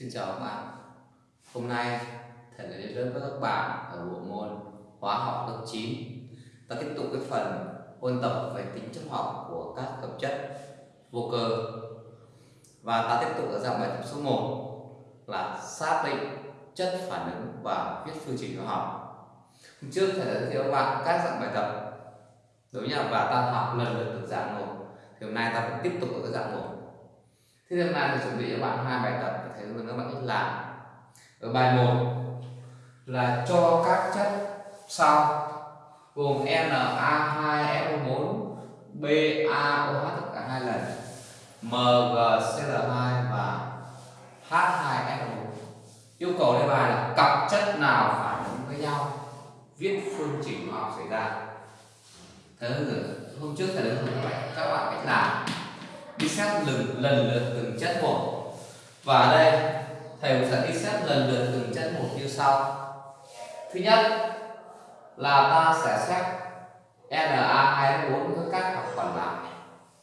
Xin chào các bạn. Hôm nay, thầy lại đến lớp với các bạn ở bộ môn hóa học lớp 9 Ta tiếp tục cái phần ôn tập về tính chất học của các hợp chất vô cơ. Và ta tiếp tục ở dạng bài tập số 1 là xác định chất phản ứng và viết phương trình hóa học. Hôm trước thầy đã giới thiệu các bạn các dạng bài tập. Đúng nhỉ? Và ta học lần lượt từng dạng 1 Thì hôm nay ta vẫn tiếp tục ở cái dạng 1 Thế hôm nay thì chuẩn bị cho bạn hai bài tập để thầy hướng các bạn cách làm. Ở bài 1 là cho các chất sau gồm Na2SO4, BaOH tất cả hai lần, MgCl2 và H2SO4. Yêu cầu đề bài là cặp chất nào phản ứng với nhau, viết phương trình hóa học xảy ra. Thế hôm trước thầy đã hướng dẫn các bạn đi xét lần lần lượt từng chất một. Và ở đây, thầy sẽ đi xét lần lượt từng chất một như sau. Thứ nhất là ta sẽ xét Na2O4 với các cặp còn lại.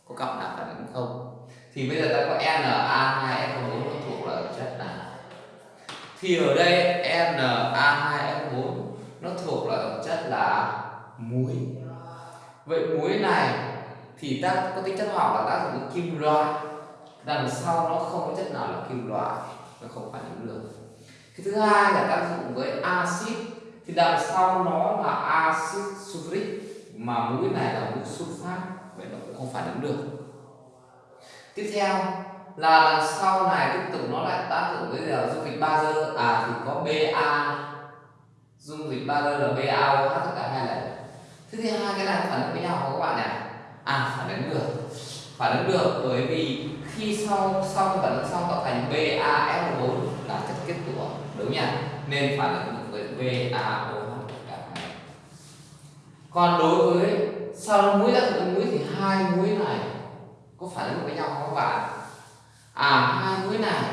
Có cặp nào phản ứng không? Thì bây giờ ta có Na2O4 nó thuộc là chất nào? Thì ở đây Na2O4 nó thuộc là chất là muối. Vậy muối này thì ta có tính chất học là tác dụng kim loại. Đằng sau nó không có chất nào là kim loại, nó không phản ứng được cái thứ hai là tác dụng với axit. Thì đằng sau nó là axit sulfuric, mà mũi này là mũi sulfat vậy nó cũng không phản ứng được. Tiếp theo là đằng sau này tiếp tục nó lại tác dụng với là dung dịch bazơ à thì có ba. Dung dịch bazơ là BaOH tất cả hai lần thứ hai cái này phản ứng với nhau không các bạn này à phản ứng được. Phản ứng được bởi vì khi sau xong phản ứng xong tạo thành BAL4 là chất kết tủa đúng nhỉ? Nên phản ứng được với BAO cả hai còn đối với sau muối đã thành muối thì hai muối này có phản ứng với nhau không các bạn? À hai muối này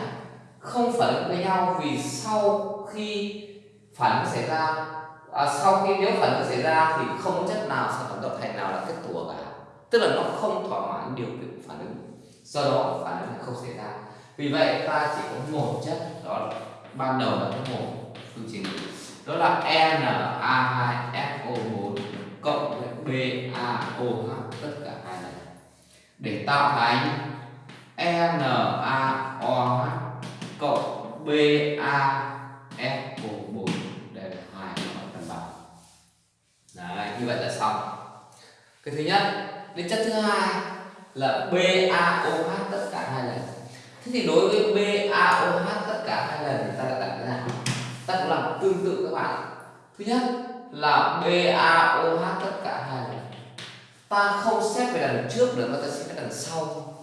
không phản ứng với nhau vì sau khi phản ứng xảy ra à, sau khi nếu phản ứng xảy ra thì không chất nào sản phẩm tạo thành nào là kết tủa cả tức là nó không thỏa mãn điều kiện phản ứng. Do đó phản ứng không xảy ra. Vì vậy ta chỉ có một chất, đó là ban đầu là có một phương trình. Đó là Na2FO4 cộng với BaOH tất cả hai này. Để tạo thành NaOH cộng BaFO4 đây là hai nó cân bằng. Đấy, như vậy là xong. Cái thứ nhất đến chất thứ hai là BaOH tất cả hai lần. Thế thì đối với BaOH tất cả hai lần thì ta đã đặt thế nào ta cũng làm tương tự các bạn. Thứ nhất là BaOH tất cả hai lần. Ta không xét về đằng trước nữa mà ta xét về đằng sau.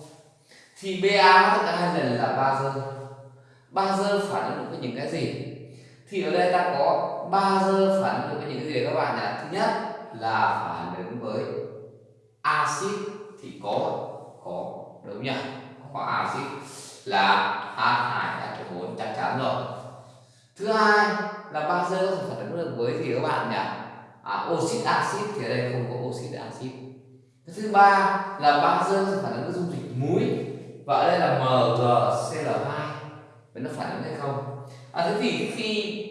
Thì BaOH tất cả hai lần là bazơ bazơ phản ứng với những cái gì? Thì ở đây ta có bazơ phản ứng với những cái gì các bạn nhỉ thứ nhất là phản ứng với axit thì có có đúng nhỉ? Có axit là H2SO4 chắc chắn rồi. Thứ hai là bazơ có thể phản ứng được với gì các bạn nhỉ? À, oxit axit thì ở đây không có oxit axit. Thứ ba là bazơ có thể phản ứng với dung dịch muối và ở đây là MgCl2 vậy nó phản ứng hay không? À, thế thì khi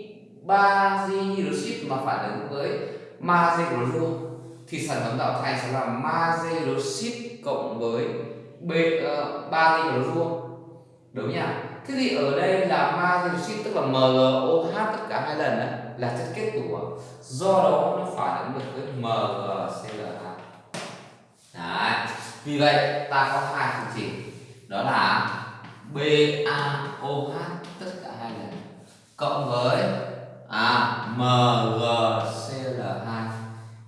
bazit hydroxit mà phản ứng với magie clorua thì sản phẩm tạo thành sẽ là magie hydroxit cộng với b uh, ba clorua đúng nhỉ thế thì ở đây là magie hydroxit tức là MgOH tất cả hai lần đấy là chất kết tủa. Do đó nó phản ứng được với MgCl2 đấy. Vì vậy ta có hai phương trình đó là BaOH tất cả hai lần cộng với à, MgCl2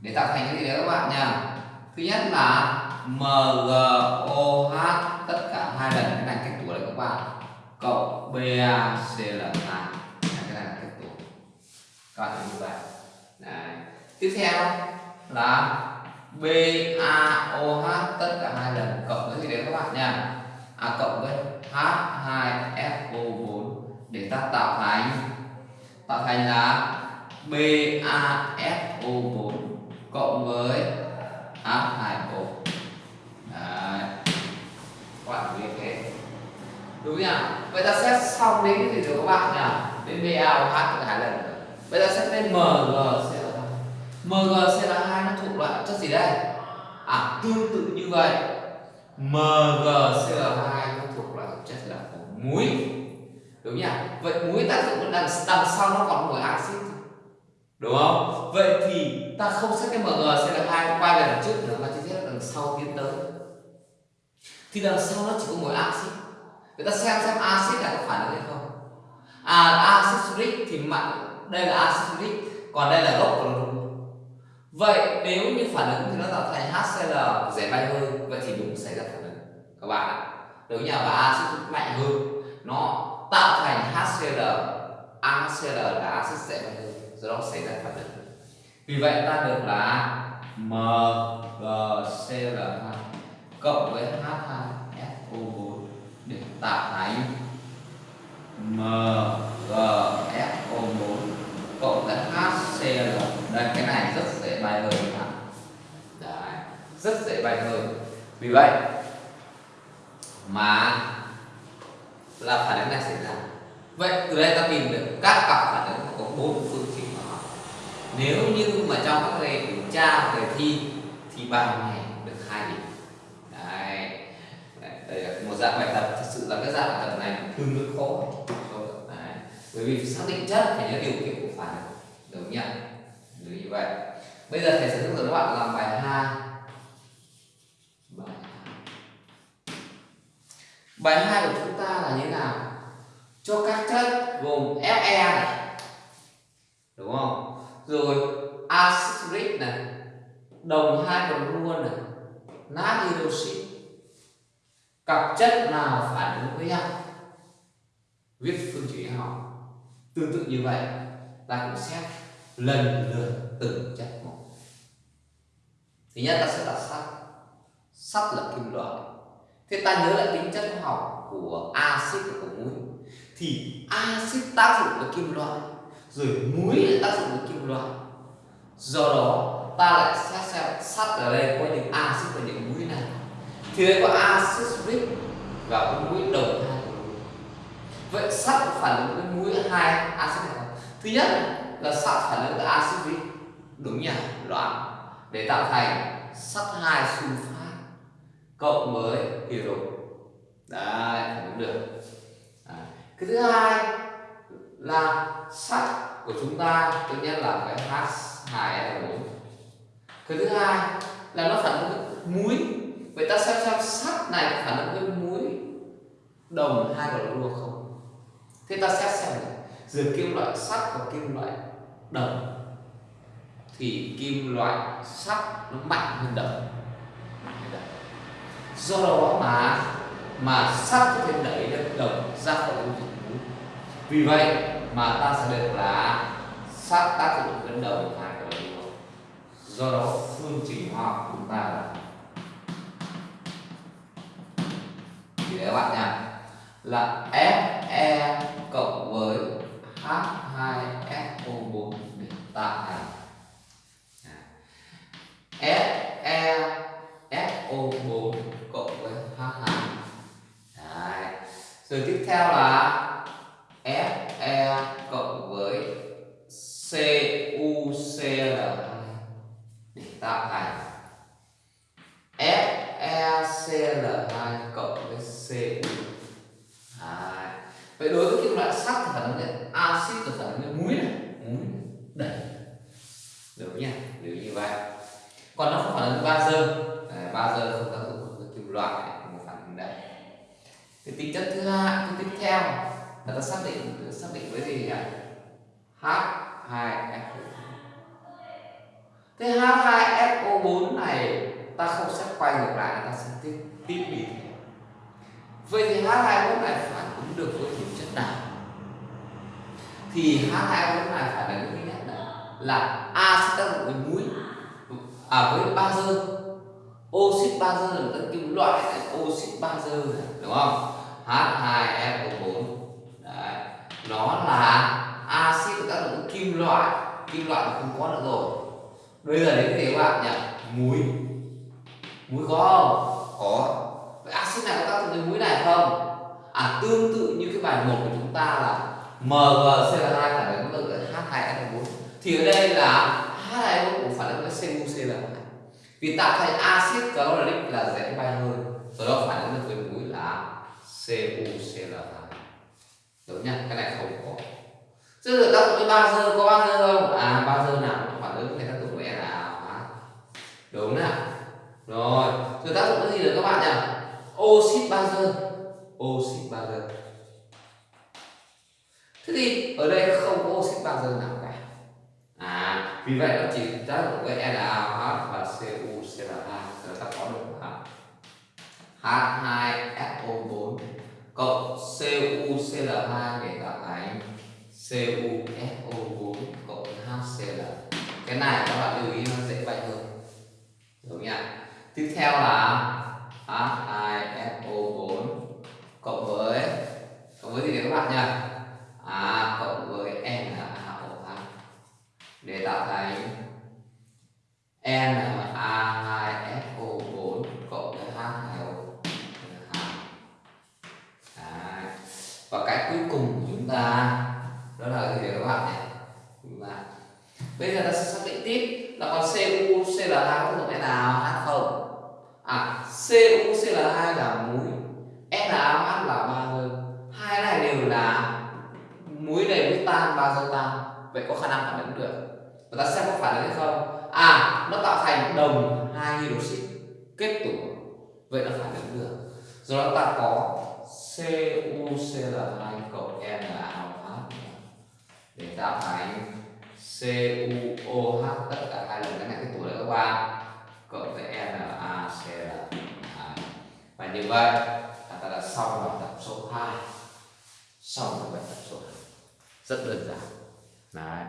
để tạo thành cái gì đấy các bạn nha thứ nhất là MgOH tất cả hai lần cái này kết tủ đấy các bạn. Cộng BaCl2 cái này là kết tủ các bạn như vậy đấy. tiếp theo là BaOH tất cả hai lần cộng với gì đấy các bạn nha à cộng với H2FO4 để ta tạo thành. Tạo thành là BaSO4 cộng với H2O Đấy. Các bạn thế Đúng nhỉ? vậy ta xét xong đến cái gì rồi các bạn nhỉ? Đến BaOH hai lần vậy ta xét bên MgCl2 MgCl2 nó thuộc loại chất gì đây? À tương tự như vậy. MgCl2 nó thuộc loại chất là muối. Đúng nhỉ? Vậy muối tác dụng đằng đằng sau nó còn một axit. Đúng không? Vậy thì ta không xét cái mg cl hai, quay về đằng trước nữa mà chỉ xét đằng sau tiến tới. Thì đằng sau nó chỉ có một axit. Người ta xem xem axit là có phản ứng hay không? À axit uric thì mặn đây là axit uric còn đây là gốc của nó vậy nếu như phản ứng thì nó tạo thành HCl dễ bay hơn, vậy thì đúng xảy ra phản ứng. Các bạn ạ đúng nhà và axit mạnh hơn, nó tạo thành HCl HCl là axit dễ bay hơn, do đó xảy ra phản ứng vì vậy ta được là MgCl2 cộng với H2SO4 để tạo thành MgSO4 cộng với HCl đây cái này rất dễ bài hơi các Đấy, rất dễ bài hơi vì vậy mà là phản ứng này xảy ra. Vậy từ đây ta tìm được các cặp phản ứng có bốn phương trình hóa học nếu như mà trong các đề kiểm tra đề thi thì bài này được hai điểm. Đấy. đấy, đây là một dạng bài tập. Thực sự là cái dạng bài tập này tương đối khó. Đấy. bởi vì xác định chất phải nhớ điều kiện của phản ứng đúng nhỉ đúng như vậy. Bây giờ thầy sẽ hướng dẫn các bạn làm bài hai. Bài bài hai của chúng ta là như thế nào? Cho các chất gồm Fe này. Đúng không? Rồi axit này, đồng hai đồng luôn này, nát hydroxit cặp chất nào phản ứng với nhau? Viết phương trình học tương tự như vậy, ta cũng xét lần lượt từng chất một. Thứ nhất ta sẽ là sắt sắt là kim loại. Thế ta nhớ lại tính chất học của axit và của muối. Thì axit tác dụng với kim loại rồi muối lại tác dụng với kim loại do đó, ta lại xét xem sắt ở đây có những axit và những muối này. Thì đây có axit uric và có muối đồng hai vậy sắt phản ứng với muối hai axit này không? Thứ nhất là sắt phản ứng với axit uric đúng nhỉ loạn. Để tạo thành sắt hai sunfat cộng với hydro. Đấy, phản ứng được. À. cái thứ hai là sắt của chúng ta, tự nhiên là cái H2SO4 cái thứ hai là nó phản ứng với muối. Vậy ta xem xem sắt này phản ứng với muối đồng hai clorua không? Thế ta xét xem này. Giữa kim loại sắt và kim loại đồng thì kim loại sắt nó mạnh hơn đồng. Do đó mà mà sắt có thể đẩy được đồng ra khỏi vũ trụ muối vì vậy mà ta sẽ được là sát tác dụng với của hai cái lúa do đó, phương trình hóa học chúng ta là thì các bạn nha là Fe cộng với H2 để tạo thành FeSO4 cộng với H2 Đấy. rồi tiếp theo là Fe cộng với CuCl2 để tạo thành FeCl2 cộng với Cu Đấy vậy đối với kim loại sắt thì phản ứng với axit và phản ứng với muối này muối đẩy được nhỉ nếu như vậy còn nó không phản ứng với bazơ bazơ không tác dụng với kim loại này một phản ứng đây cái tính chất thứ hai cái tiếp theo là ta xác định xác định với gì nhỉ H2SO4 thế H2SO4 này ta không xét quay ngược lại ta sẽ tiếp tiếp đi vậy thì H2SO4 này phản ứng được với tính chất nào thì H2SO4 này là những thứ nhất là, là axit tác dụng với muối à với bazơ oxit bazơ là các kim loại này oxit bazơ này đúng không? H2SO4 Đấy. nó là axit tác dụng kim loại kim loại không có nữa rồi. Bây giờ đến cái các bạn nhỉ muối. Muối có không? Có. Vậy axit này có tác dụng với muối này không? À tương tự như cái bài một của chúng ta là MgCl2 phản ứng với h 2 n 4 thì ở đây là h 2 n 4 cũng phản ứng với CuCl2 vì tạo thành axit chloric là dễ bay hơi do đó phản ứng được với muối là CuCl2 đúng nhá cái này không có. Chứ tác dụng với bazơ có bazơ không? À bazơ nào cũng phản ứng với tác dụng với hóa. đúng nè rồi rồi tác dụng cái gì nữa các bạn nhỉ oxit bazơ oxit bazơ thế thì ở đây không có oxit bazơ nào cả. À vì vậy nó chỉ tác dụng với NaOH và CuCl2 rồi ta có được H2SO4 cộng CuCl2 để tạo thành CuSO4 cộng HCl cái này các bạn lưu ý nó dễ vậy hơn. Đúng nhỉ? Tiếp theo là H2SO4 cộng với cộng với gì đấy các bạn nhỉ à cộng với n a o NaOH để tạo thành n a 2 so 4 cộng với H2O và cái cuối cùng của chúng ta, đó là cái gì các bạn nhỉ? Chúng ta bây giờ ta sẽ xác định tiếp là con cu CuCl2 có thuộc nào, H không? À CuCl2 là muối NaOH là áp là ba bazơ hai này đều là muối này nước tan ba bazơ tan? Vậy có khả năng phản ứng được. Và ta xem có phản ứng hay không. À nó tạo thành đồng hai hydroxit kết tủa vậy là phản ứng được. Rồi đó ta có CuCl2 cộng NaOH để tạo thành CuOH tất cả hai lần cái này cái tủa đấy các bạn. Cộng với NaCl và như vậy là xong bài tập số 2 xong bài tập số 2 rất đơn giản. Đấy.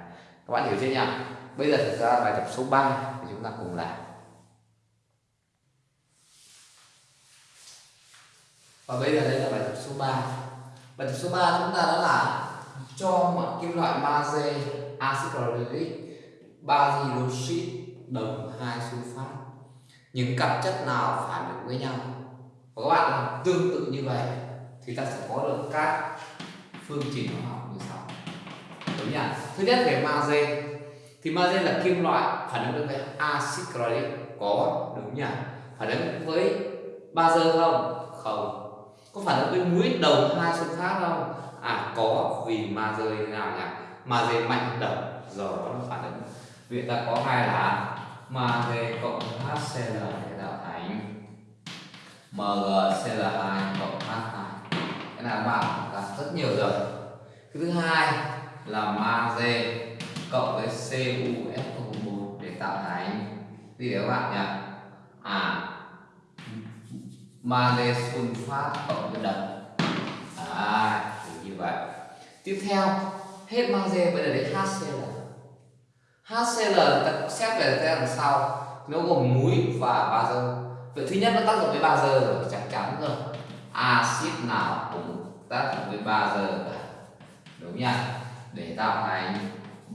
Các bạn hiểu chưa nhỉ? Bây giờ thực ra bài tập số 3 thì chúng ta cùng làm. Và bây giờ đây là bài tập số 3 bài tập số 3 chúng ta đã là cho mọi kim loại magie axit chloruric ba đồng hai sulfat những cặp chất nào phản ứng với nhau? Và các bạn làm tương tự như vậy thì ta sẽ có được các phương trình hóa học như sau. Đúng nhỉ? Thứ nhất về magie. Thì magie là kim loại phản ứng với axit chloruric có, đúng nhỉ? Phản ứng với bazơ không? Không. Có phản ứng với muối đầu hai sunfat không? À có, vì magie như nào nhỉ? Magie mạnh đồng do đó nó phản ứng. Vậy ta có hai là magie cộng HCl thế tạo MgCl2 cộng H2 cái này các bạn là rất nhiều rồi. Cái thứ hai là magie cộng với CuSO4 để tạo thành. Gì đấy các bạn nhỉ? À magie sunfat cộng với đồng à như vậy. Tiếp theo, hết magie bây giờ đến HCl HCl ta xét về thế đằng sau. Nó gồm muối và bazơ vậy thứ nhất nó tác dụng với bazơ rồi, chắc chắn rồi. Axit nào cũng tác dụng với bazơ cả. Đúng nhá để tạo thành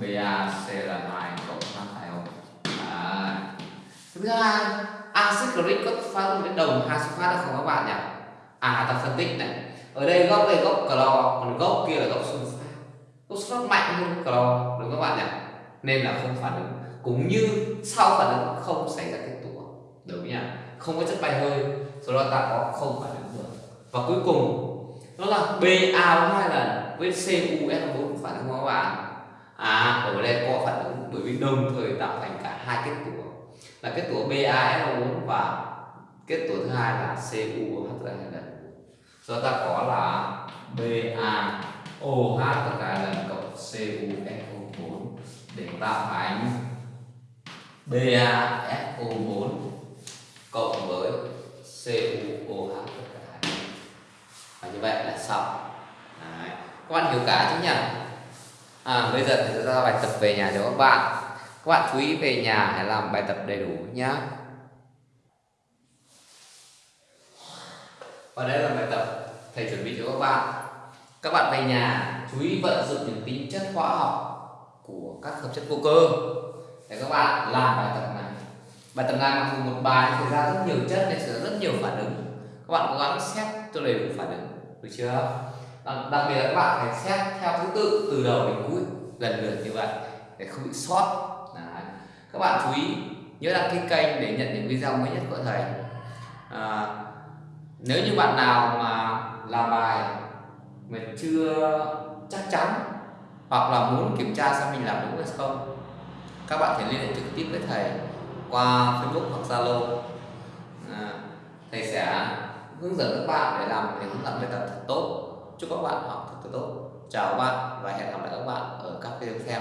BaCl2 cộng H2O à. thứ hai, axit chloric có phát dụng với đồng hai phát, được không các bạn nhỉ? À ta phân tích này. Ở đây gốc đây gốc clo, còn gốc kia là gốc sulfat gốc sulfat mạnh hơn clo, đúng các bạn nhỉ? Nên là không phản ứng. Cũng như sau phản ứng không xảy ra kết tủa đúng nhỉ không có chất bay hơi, do đó ta có không phản ứng được và cuối cùng đó là BA hai lần với CuS4 phản ứng hóa các bạn à ở đây có phản ứng, bởi vì đồng thời tạo thành cả hai kết tủa. Là kết tủa BaSO4 và kết tủa thứ hai là CuH hai lần. Do ta có là BaOH hai lần cộng CuSO4 để tạo thành BaSO4 cộng với CuOH tất cả hai. Và như vậy là xong. Đấy. các bạn hiểu cả chứ nhỉ? À, bây giờ thì ra bài tập về nhà cho các bạn? Các bạn chú ý về nhà hãy làm bài tập đầy đủ nhé và đây là bài tập thầy chuẩn bị cho các bạn. Các bạn về nhà chú ý vận dụng những tính chất hóa học của các hợp chất vô cơ. Để các bạn làm bài tập này bài tập này mặc dù một bài thì ra rất nhiều chất nên sẽ rất nhiều phản ứng. Các bạn cố gắng xét cho đầy đủ phản ứng được chưa? Đặc, đặc biệt là các bạn phải xét theo thứ tự từ đầu đến cuối lần lượt như vậy để không bị sót. Đấy. các bạn chú ý nhớ đăng ký kênh để nhận những video mới nhất của thầy à, nếu như bạn nào mà làm bài mà chưa chắc chắn hoặc là muốn kiểm tra xem mình làm đúng hay không các bạn thể liên hệ trực tiếp với thầy qua Facebook hoặc Zalo. À, thầy sẽ hướng dẫn các bạn để làm để hướng dẫn bài tập thật tốt. Chúc các bạn học thật tốt. Chào các bạn và hẹn gặp lại các bạn ở các video tiếp theo.